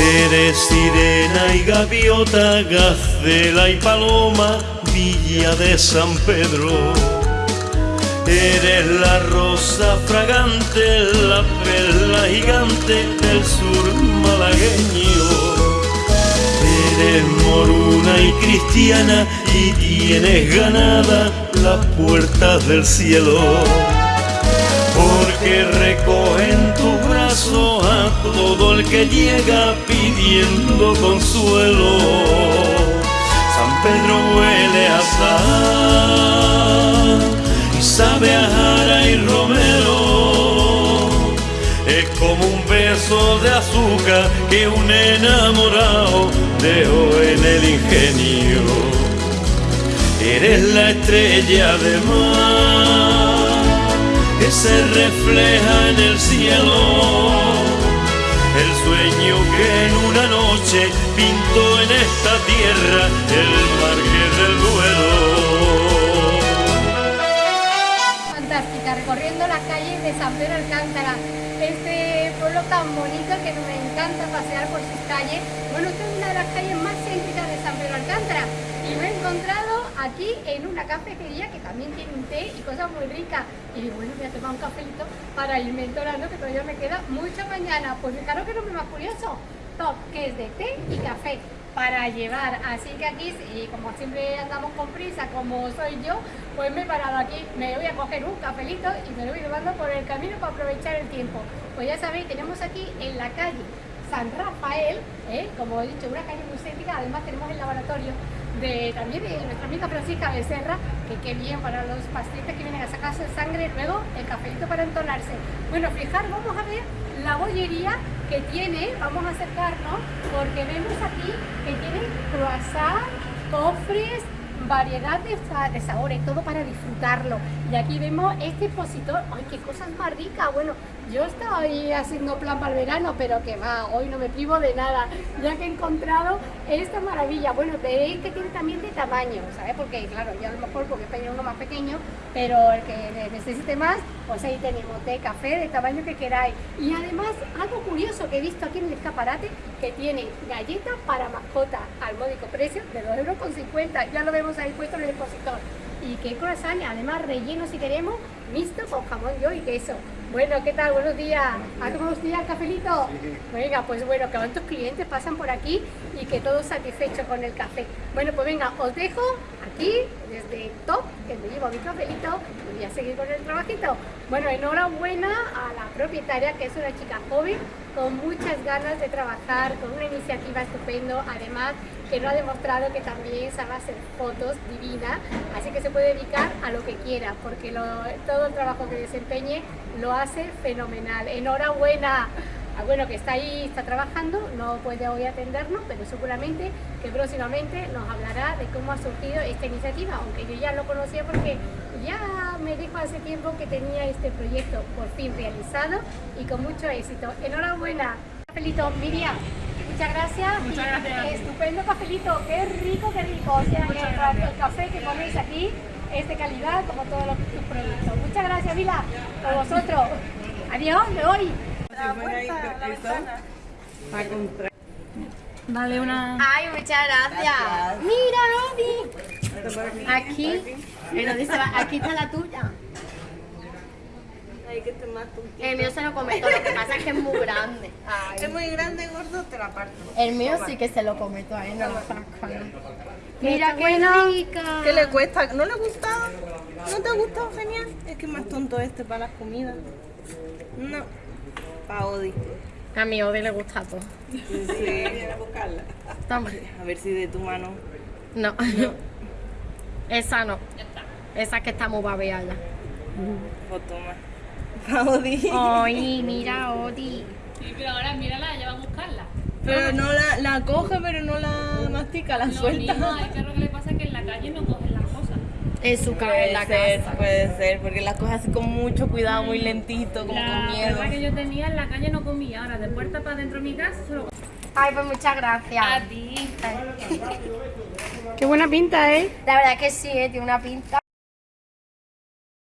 Eres sirena y gaviota, gacela y paloma, villa de San Pedro. Eres la rosa fragante, la perla gigante del sur malagueño. Eres moruna y cristiana y tienes ganada las puertas del cielo. Porque a todo el que llega pidiendo consuelo. San Pedro huele a sal y sabe a jara y romero. Es como un beso de azúcar que un enamorado dejó en el ingenio. Eres la estrella de mar que se refleja en el cielo. En esta tierra el marqués del Duero. Fantástica, recorriendo las calles de San Pedro Alcántara. Este pueblo tan bonito que me encanta pasear por sus calles. Bueno, esta es una de las calles más céntricas de San Pedro Alcántara. Y me he encontrado aquí en una cafetería que también tiene un té y cosas muy ricas. Y bueno, voy a tomar un cafelito para irme entonando que todavía me queda mucha mañana. Pues claro que no me más curioso. Top, que es de té y café para llevar. Así que aquí, y como siempre andamos con prisa, como soy yo, pues me he parado aquí, me voy a coger un cafelito y me lo voy llevando por el camino para aprovechar el tiempo. Pues ya sabéis, tenemos aquí en la calle San Rafael, ¿eh? como he dicho, una calle muy céntrica, además tenemos el laboratorio de, también de nuestra amiga Francisca Becerra, que qué bien para los pacientes que vienen a sacarse sangre, luego el cafelito para entonarse. Bueno, fijar, vamos a ver la bollería que tiene, vamos a acercarnos, porque vemos aquí que tiene croissant, cofres, variedad de, sa- de sabores, todo para disfrutarlo. Y aquí vemos este expositor, ¡ay, qué cosas más ricas! Bueno, yo estaba ahí haciendo plan para el verano, pero que va, hoy no me privo de nada, ya que he encontrado esta maravilla. Bueno, veréis que tiene también de tamaño, ¿sabes? Porque, claro, yo a lo mejor porque pedí uno más pequeño, pero el que ne- necesite más, pues ahí tenemos té, café, de tamaño que queráis. Y además, algo curioso que he visto aquí en el escaparate, que tiene galletas para mascota al módico precio de 2,50 euros, ya lo vemos ahí puesto en el expositor. Y qué croissant, además relleno si queremos, mixto con jamón yo y queso. Bueno, ¿qué tal? Buenos días. ¿Ha tomado usted el cafelito? Venga, pues bueno, que cuántos clientes pasan por aquí y que todos satisfechos con el café. Bueno, pues venga, os dejo aquí desde Top, que me llevo mi cafelito y voy a seguir con el trabajito. Bueno, enhorabuena a la propietaria, que es una chica joven, con muchas ganas de trabajar, con una iniciativa estupendo, además que nos ha demostrado que también sabe hacer fotos divinas, así que se puede dedicar a lo que quiera, porque lo- todo el trabajo que desempeñe lo hace fenomenal. Enhorabuena. Bueno, que está ahí, está trabajando, no puede hoy atendernos, pero seguramente que próximamente nos hablará de cómo ha surgido esta iniciativa, aunque yo ya lo conocía porque ya me dijo hace tiempo que tenía este proyecto por fin realizado y con mucho éxito. Enhorabuena. Cafelito, Miriam. Muchas gracias. Muchas gracias. Estupendo cafelito, qué rico, qué rico. O sea, que el, café que ponéis aquí es de calidad como todos los productos. Muchas gracias, Vila, por vosotros. Adiós, me voy. Dale una. Ay, muchas gracias. Mira. Aquí, dice, aquí está la tuya. El mío se lo come todo, lo que pasa es que es muy grande. Ay. Es muy grande, gordo, te la parto. El mío sí que se lo come todo, ahí no lo saco. Mira qué rica. ¿Qué le cuesta? ¿No le gusta? ¿No te ha gustado? Genial. Es que es más tonto este para las comidas. No. Pa' Odi. A mi Odi le gusta todo. Sí. a buscarla. Toma. A ver si de tu mano. No. Esa no. Esa que está muy babeada ya. Pues toma. Pa' Odi. Ay, mira, Odi. Sí, pero ahora mírala, ya va a buscarla. Pero no la, la coge, pero no la mastica, la No, suelta. lo que le pasa es que en la calle no cogen las En su casa, Puede la ser, casa. puede ser, porque las coge así con mucho cuidado, muy lentito, como La con miedo. perra que yo tenía en la calle no comía. Ahora, de puerta para dentro de mi casa, Ay, pues muchas gracias. A ti. Qué buena pinta, ¿eh? La verdad que sí, ¿eh? tiene una pinta.